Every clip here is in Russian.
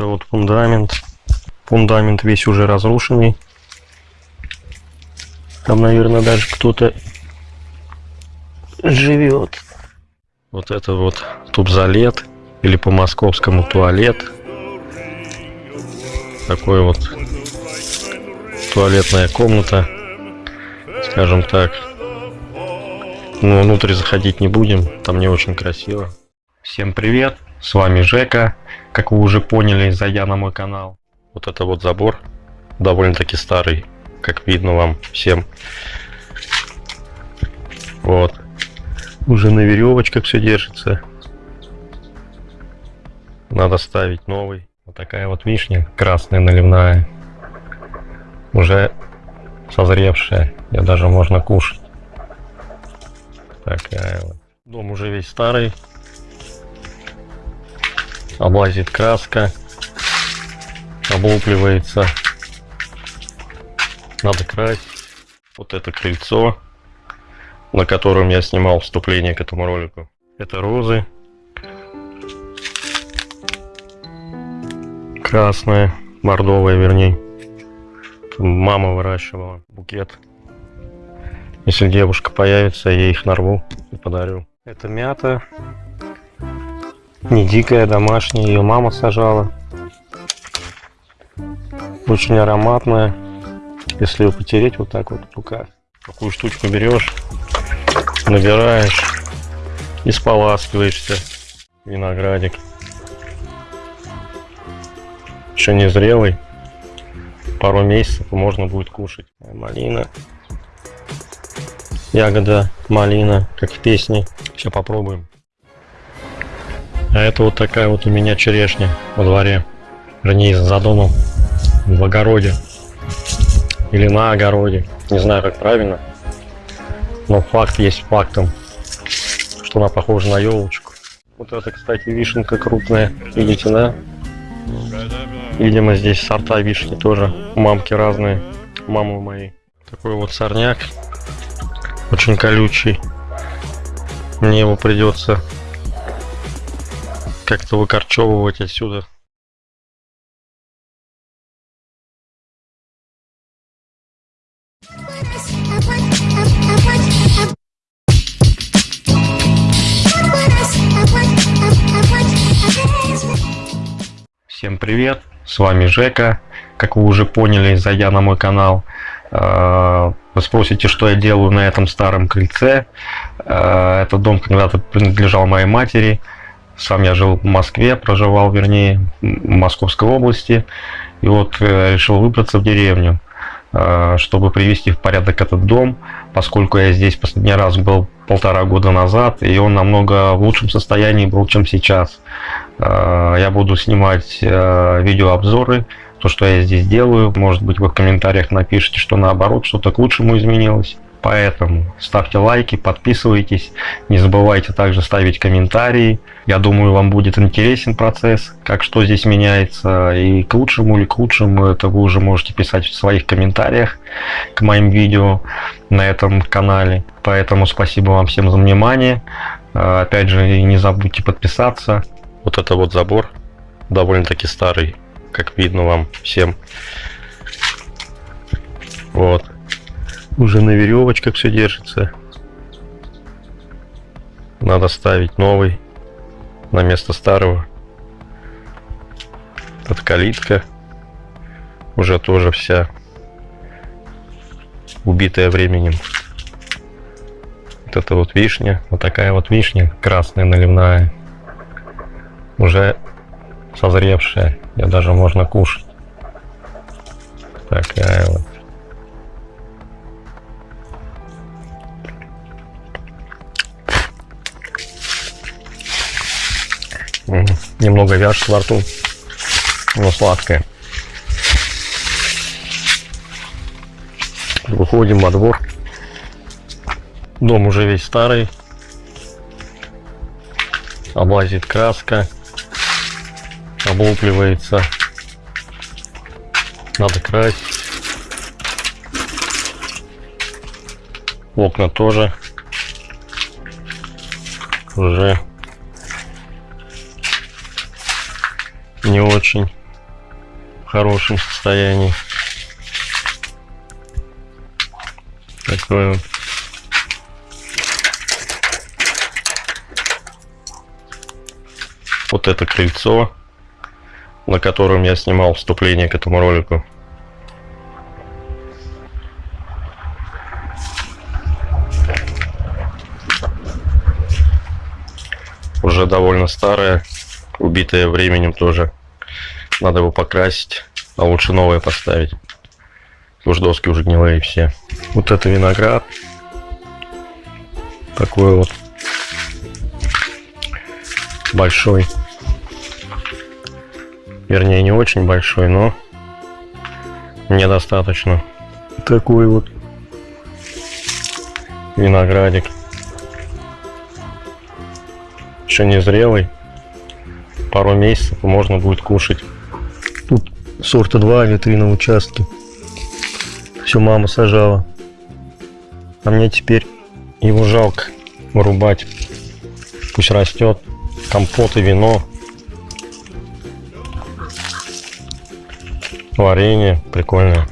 Это вот фундамент. Фундамент весь уже разрушенный. Там, наверное, даже кто-то живет. Вот это вот тубзалет или по московскому туалет. Такой вот туалетная комната, скажем так. Но внутрь заходить не будем, там не очень красиво. Всем привет, с вами Жека. Как вы уже поняли, зайдя на мой канал. Вот это вот забор, довольно-таки старый, как видно вам всем. Вот. Уже на веревочках все держится. Надо ставить новый. Вот такая вот вишня, красная наливная. Уже созревшая. Ее даже можно кушать. Такая вот. Дом уже весь старый. Облазит краска. Облупливается. Надо красить. Вот это крыльцо, на котором я снимал вступление к этому ролику. Это розы. Красная, бордовая вернее. Мама выращивала букет. Если девушка появится, я их нарву и подарю. Это мята. Не дикая, домашняя. Ее мама сажала. Очень ароматная. Если ее потереть вот так вот в руках. Такую штучку берешь, набираешь и споласкиваешься. Виноградик. Еще не зрелый. Пару месяцев можно будет кушать. Малина. Ягода, малина, как в песне. Сейчас попробуем. А это вот такая вот у меня черешня во дворе. Вернее, за домом. В огороде или на огороде. Не знаю, как правильно. Но факт есть фактом, что она похожа на елочку. Вот это, кстати, вишенка крупная. Видите, да? Видимо, здесь сорта вишни тоже. Мамки разные. Мамы мои. Такой вот сорняк. Очень колючий. Мне его придется как-то выкорчевывать отсюда. Всем привет, с вами Жека. Как вы уже поняли, зайдя на мой канал, э, вы спросите, что я делаю на этом старом крыльце. Э, этот дом когда-то принадлежал моей матери. Сам я жил в Москве, проживал, вернее, в Московской области. И вот э, решил выбраться в деревню. Э, чтобы привести в порядок этот дом, поскольку я здесь последний раз был полтора года назад, и он намного в лучшем состоянии был, чем сейчас. Э, я буду снимать видеообзоры, то, что я здесь делаю. Может быть, вы в комментариях напишите, что наоборот, что-то к лучшему изменилось. Поэтому ставьте лайки, подписывайтесь, не забывайте также ставить комментарии. Я думаю, вам будет интересен процесс, как что здесь меняется, и к лучшему или к худшему, это вы уже можете писать в своих комментариях к моим видео на этом канале. Поэтому спасибо вам всем за внимание. А, опять же, не забудьте подписаться. Вот это вот забор, довольно-таки старый, как видно вам всем. Вот. Уже на веревочках все держится. Надо ставить новый на место старого. Тут калитка уже тоже вся убитая временем. Вот это вот вишня, вот такая вот вишня красная наливная, уже созревшая, ее даже можно кушать. Немного вяжет во рту, но сладкое. Выходим во двор. Дом уже весь старый. Облазит краска. Облупливается. Надо красить. Окна тоже уже не очень. хорошем состоянии. Такое вот. Вот это крыльцо, на котором я снимал вступление к этому ролику. Уже довольно старое, убитое временем тоже. Надо его покрасить, а лучше новое поставить. Уж доски уже гнилые все. Вот это виноград. Такой вот большой. Вернее, не очень большой, но недостаточно. Такой вот виноградик. Еще не зрелый. Пару месяцев можно будет кушать. Сорта 2 ветри на участке. Все мама сажала. А мне теперь его жалко вырубать. Пусть растет. Компот и вино Варенье прикольное.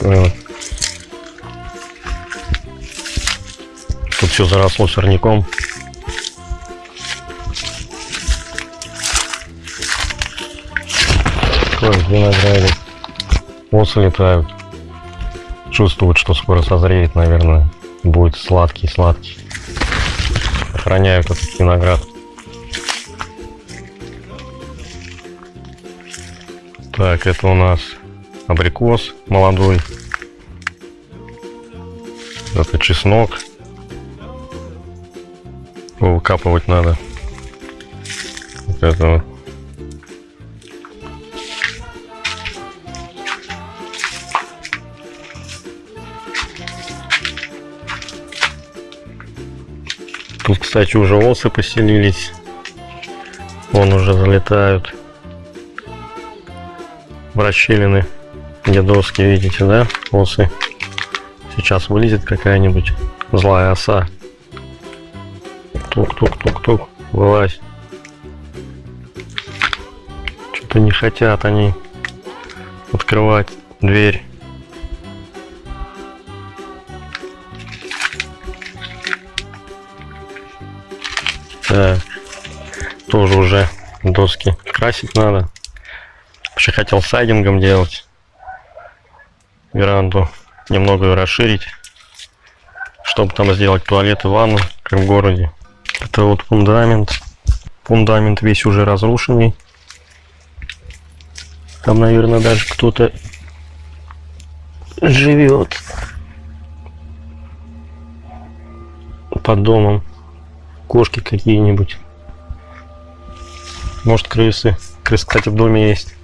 Вот. Тут все заросло сорняком. Такой виноградик. Осы летают. Чувствуют, что скоро созреет, наверное. Будет сладкий-сладкий охраняют этот виноград. Так, это у нас абрикос молодой. Это чеснок. Выкапывать надо. Вот это вот. Кстати, уже осы поселились. Вон уже залетают. В расщелины, где доски, видите, да, осы. Сейчас вылезет какая-нибудь злая оса. Тук-тук-тук-тук, вылазь. Что-то не хотят они открывать дверь. Так. Тоже уже доски красить надо. Вообще хотел сайдингом делать веранду. Немного ее расширить. Чтобы там сделать туалет и ванну, как в городе. Это вот фундамент. Фундамент весь уже разрушенный. Там, наверное, даже кто-то живет под домом кошки какие-нибудь. Может крысы. Крысы, кстати, в доме есть.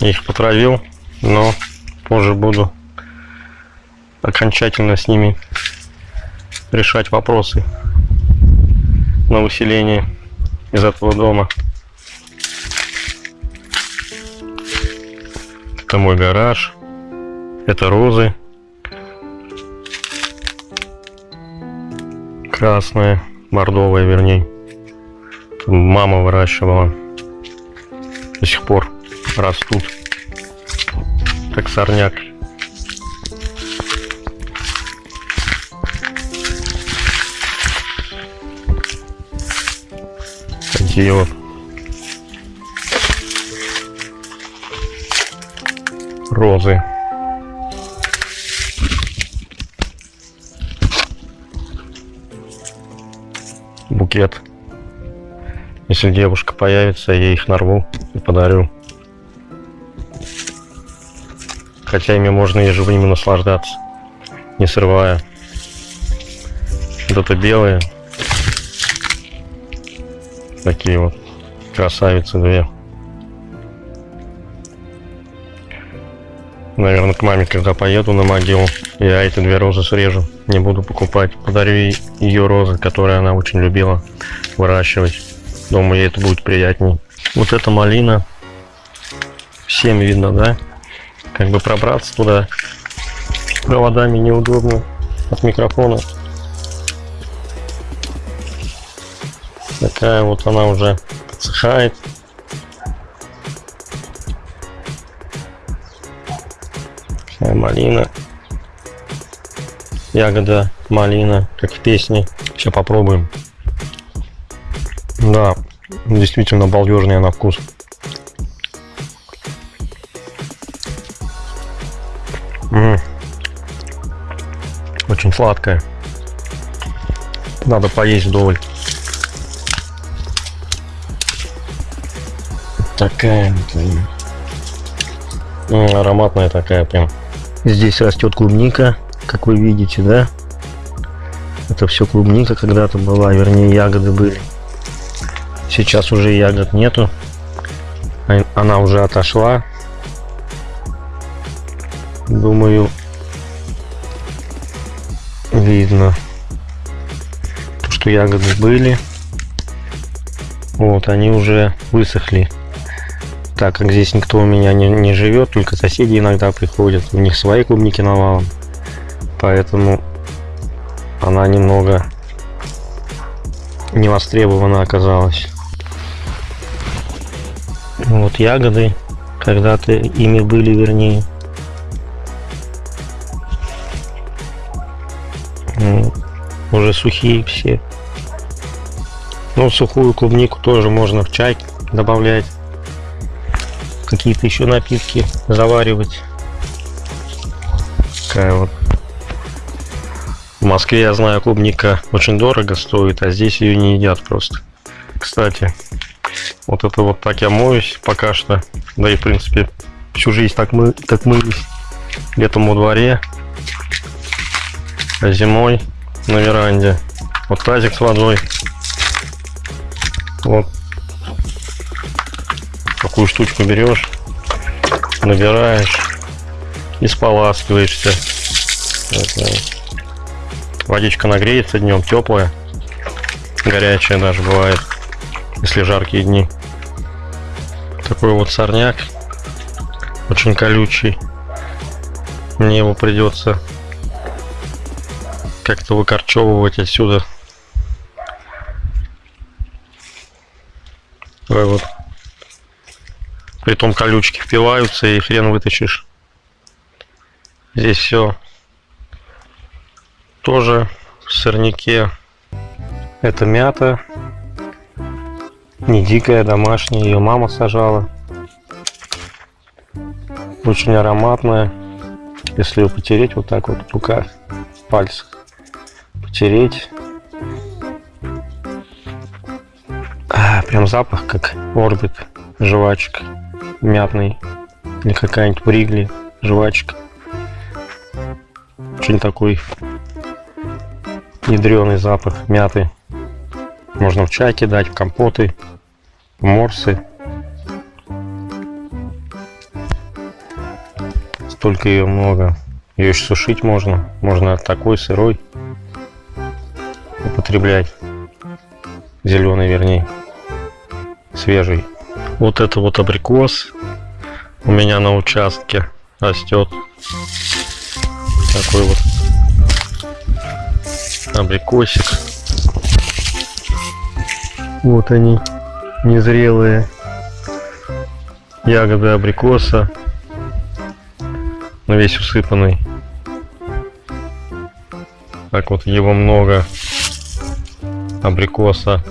Я их потравил, но позже буду окончательно с ними решать вопросы на выселение из этого дома. Это мой гараж. Это розы. Красная, бордовая, вернее. Мама выращивала. До сих пор растут. Как сорняк. Такие вот. Розы. Букет. Если девушка появится, я их нарву и подарю. Хотя ими можно и живыми наслаждаться, не срывая. Вот это белые. Такие вот красавицы две. Наверное, к маме, когда поеду на могилу, я эти две розы срежу. Не буду покупать. Подарю ей ее розы, которые она очень любила выращивать. Думаю, ей это будет приятней. Вот эта малина. Всем видно, да? Как бы пробраться туда проводами неудобно от микрофона. Такая вот она уже подсыхает. Такая малина. Ягода малина, как в песне. Сейчас попробуем. Да, действительно балдежная на вкус. М -м. Очень сладкая. Надо поесть вдоволь. Такая вот ароматная такая прям. Здесь растет клубника, как вы видите, да? Это все клубника когда-то была, вернее ягоды были. Сейчас уже ягод нету. Она уже отошла. Думаю, видно, что ягоды были. Вот, они уже высохли. Так как здесь никто у меня не, не живет, только соседи иногда приходят. У них свои клубники навалом. Поэтому она немного не востребована оказалась. Вот ягоды, когда-то ими были, вернее. Уже сухие все. Ну, сухую клубнику тоже можно в чай добавлять. Какие-то еще напитки заваривать. Такая вот. В Москве, я знаю, клубника очень дорого стоит, а здесь ее не едят просто. Кстати, вот это вот так я моюсь пока что. Да и, в принципе, всю жизнь так мы так мылись. Летом во дворе, а зимой на веранде. Вот тазик с водой. Вот. Такую штучку берешь, набираешь и споласкиваешься. Водичка нагреется днем, теплая, горячая даже бывает, если жаркие дни. Такой вот сорняк, очень колючий. Мне его придется как-то выкорчевывать отсюда. Давай вот. Притом колючки впиваются и хрен вытащишь. Здесь все тоже в сорняке. Это мята. Не дикая, домашняя. Ее мама сажала. Очень ароматная. Если ее потереть вот так вот в руках, в пальцах потереть. А, прям запах как орбит, жвачка мятный. Или какая-нибудь бригли, жвачка. Очень такой ядреный запах мяты. Можно в чай кидать, в компоты, в морсы. Столько ее много. Ее еще сушить можно. Можно такой сырой употреблять. Зеленый, вернее. Свежий. Вот это вот абрикос у меня на участке растет. Такой вот абрикосик. Вот они, незрелые ягоды абрикоса. Весь усыпанный. Так вот его много абрикоса.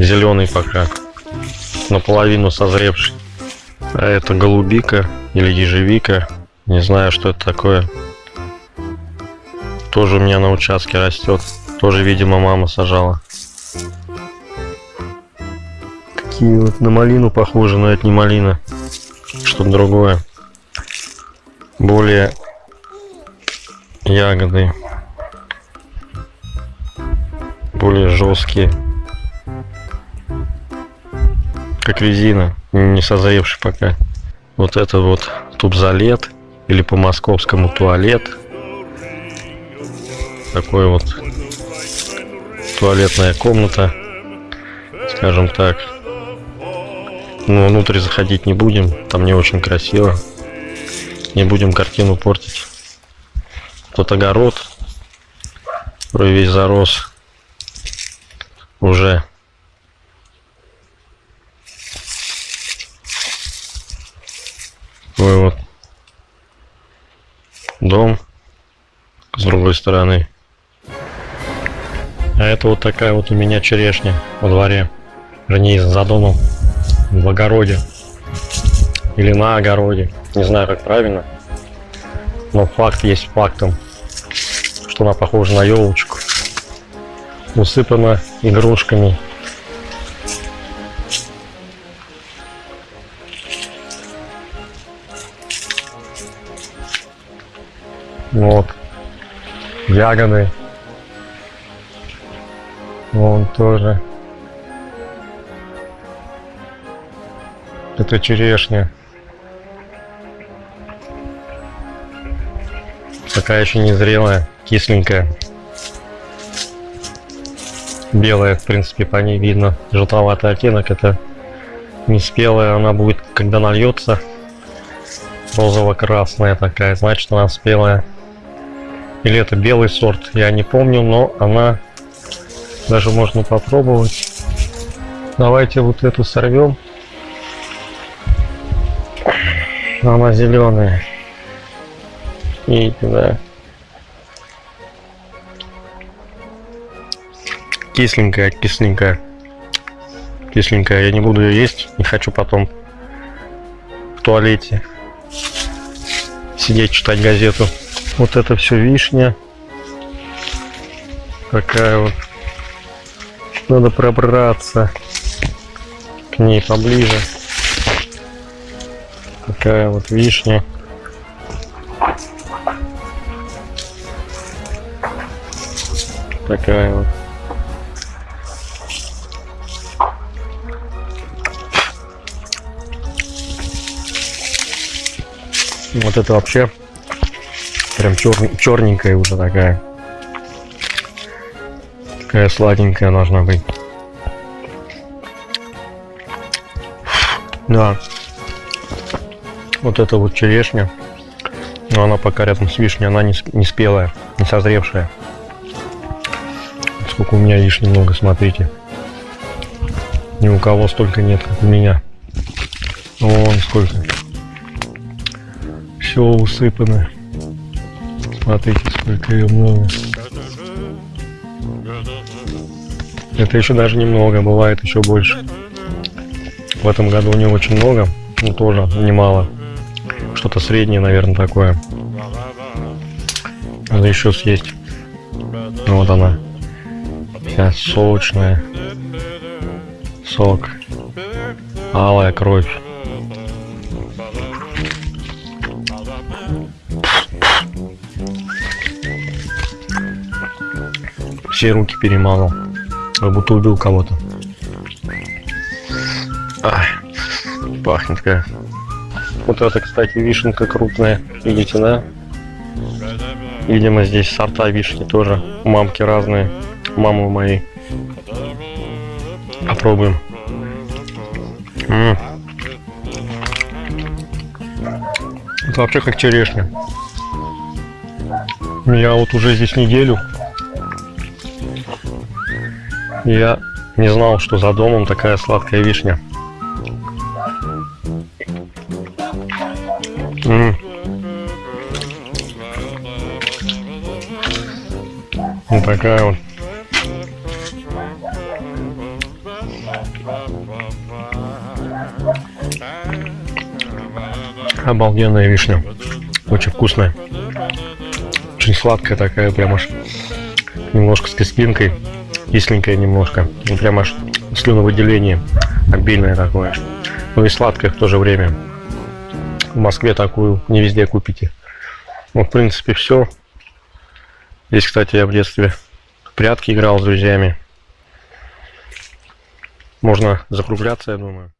Зеленый пока. Наполовину созревший. А это голубика или ежевика. Не знаю, что это такое. Тоже у меня на участке растет. Тоже, видимо, мама сажала. Такие вот на малину похожи, но это не малина. Что-то другое. Более ягоды более жесткие. Как резина, не созревший пока. Вот это вот тубзалет или по московскому туалет. Такой вот туалетная комната, скажем так. Но внутрь заходить не будем, там не очень красиво. Не будем картину портить. Тут огород, который весь зарос уже такой вот дом с другой стороны. А это вот такая вот у меня черешня во дворе. Вернее, за домом. В огороде. Или на огороде. Не знаю, как правильно. Но факт есть фактом. Что она похожа на елочку. Усыпана игрушками. Вот. Ягоды. Вон тоже. Это черешня. Такая еще незрелая, кисленькая. Белая, в принципе, по ней видно. Желтоватый оттенок. Это не спелая, она будет, когда нальется, розово-красная такая, значит она спелая. Или это белый сорт, я не помню, но она даже можно попробовать. Давайте вот эту сорвем. Она зеленая. И да. Кисленькая, кисленькая. Кисленькая. Я не буду ее есть. Не хочу потом в туалете сидеть читать газету. Вот это все вишня. Такая вот. Надо пробраться к ней поближе. Такая вот вишня. Такая вот. Вот это вообще Прям чер... черненькая уже такая. Такая сладенькая должна быть. Да. Вот это вот черешня. Но она пока рядом с вишней, она не, не спелая, не созревшая. Сколько у меня вишни много, смотрите. Ни у кого столько нет, как у меня. Вон сколько. Все усыпано. Смотрите, сколько ее много. Это еще даже немного, бывает еще больше. В этом году у нее очень много, но тоже немало. Что-то среднее, наверное, такое. Надо еще съесть. Ну, вот она. Вся сочная. Сок. Алая кровь. Все руки перемазал. Как будто убил кого-то. Пахнет как. Вот это, кстати, вишенка крупная. Видите, да? Видимо, здесь сорта вишни тоже. Мамки разные. Мамы мои. Попробуем. М -м. Это вообще как черешня. Я вот уже здесь неделю я не знал, что за домом такая сладкая вишня. М -м. Вот такая вот. Обалденная вишня. Очень вкусная. Очень сладкая такая, прям аж немножко с кислинкой кисленькая немножко. Ну, прям аж слюновыделение обильное такое. Ну и сладкое в то же время. В Москве такую не везде купите. Ну, в принципе, все. Здесь, кстати, я в детстве в прятки играл с друзьями. Можно закругляться, я думаю.